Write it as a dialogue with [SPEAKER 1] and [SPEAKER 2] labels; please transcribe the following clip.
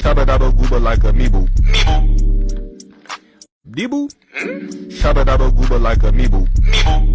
[SPEAKER 1] Shabba dabba gooba like a meeble. Meeble. Deeble? Hmm? Shabba dabba gooba like a meeble. Meeble.